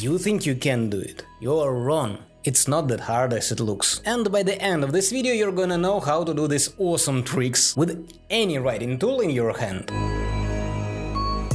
You think you can do it? You're wrong. It's not that hard as it looks. And by the end of this video you're gonna know how to do these awesome tricks with any writing tool in your hand.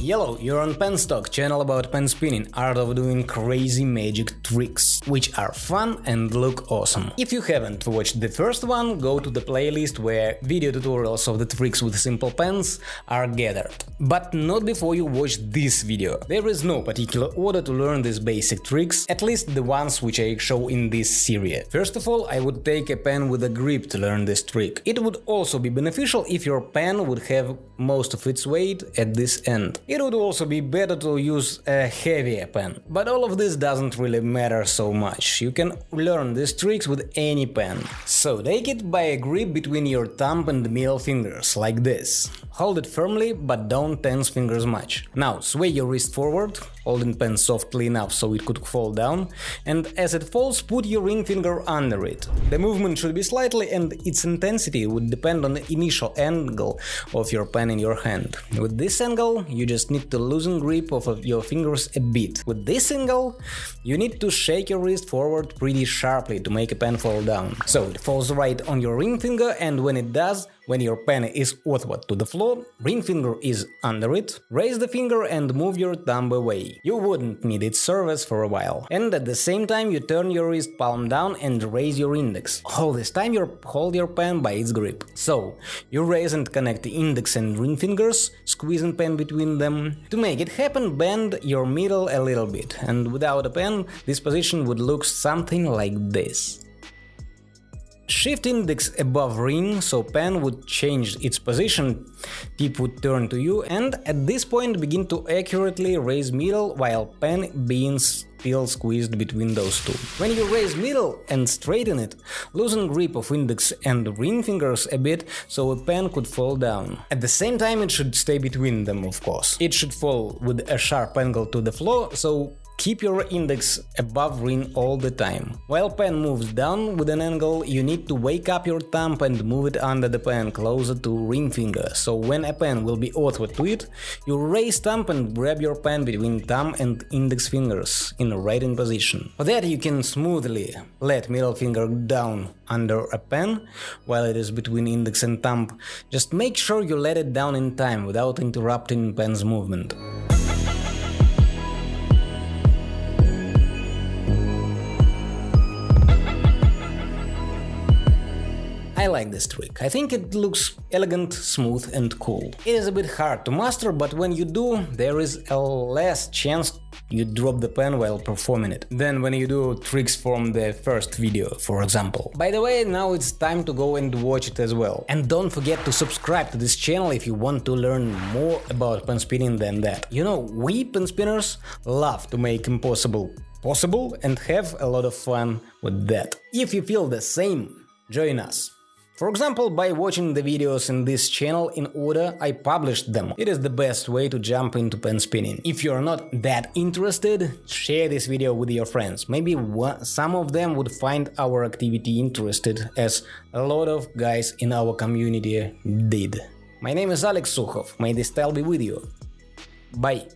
Yellow, you're on Penstock, channel about pen spinning, art of doing crazy magic tricks, which are fun and look awesome. If you haven't watched the first one, go to the playlist where video tutorials of the tricks with simple pens are gathered. But not before you watch this video. There is no particular order to learn these basic tricks, at least the ones which I show in this series. First of all, I would take a pen with a grip to learn this trick. It would also be beneficial if your pen would have most of its weight at this end. It would also be better to use a heavier pen, but all of this doesn't really matter so much, you can learn these tricks with any pen. So take it by a grip between your thumb and middle fingers, like this. Hold it firmly, but don't tense fingers much. Now sway your wrist forward, holding pen softly enough so it could fall down, and as it falls put your ring finger under it. The movement should be slightly and its intensity would depend on the initial angle of your pen in your hand. With this angle you just need to loosen grip of your fingers a bit. With this angle you need to shake your wrist forward pretty sharply to make a pen fall down. So it falls right on your ring finger and when it does, when your pen is outward to the floor, ring finger is under it, raise the finger and move your thumb away. You wouldn't need its service for a while. And at the same time you turn your wrist palm down and raise your index. All this time you hold your pen by its grip. So, you raise and connect the index and ring fingers, squeezing pen between them. To make it happen, bend your middle a little bit, and without a pen, this position would look something like this. Shift index above ring, so pen would change its position, tip would turn to you, and at this point begin to accurately raise middle while pen being still squeezed between those two. When you raise middle and straighten it, loosen grip of index and ring fingers a bit so a pen could fall down. At the same time it should stay between them, of course. It should fall with a sharp angle to the floor, so Keep your index above ring all the time. While pen moves down with an angle, you need to wake up your thumb and move it under the pen closer to ring finger, so when a pen will be outward to it, you raise thumb and grab your pen between thumb and index fingers in a writing position. For that you can smoothly let middle finger down under a pen while it is between index and thumb. Just make sure you let it down in time without interrupting pen's movement. I like this trick. I think it looks elegant, smooth and cool. It is a bit hard to master, but when you do, there is a less chance you drop the pen while performing it, than when you do tricks from the first video, for example. By the way, now it's time to go and watch it as well. And don't forget to subscribe to this channel if you want to learn more about pen spinning than that. You know, we pen spinners love to make impossible possible and have a lot of fun with that. If you feel the same, join us. For example, by watching the videos in this channel in order I published them. It is the best way to jump into pen spinning. If you're not that interested, share this video with your friends. Maybe some of them would find our activity interested, as a lot of guys in our community did. My name is Alex Sukhov, may this style be with you. Bye!